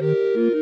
Música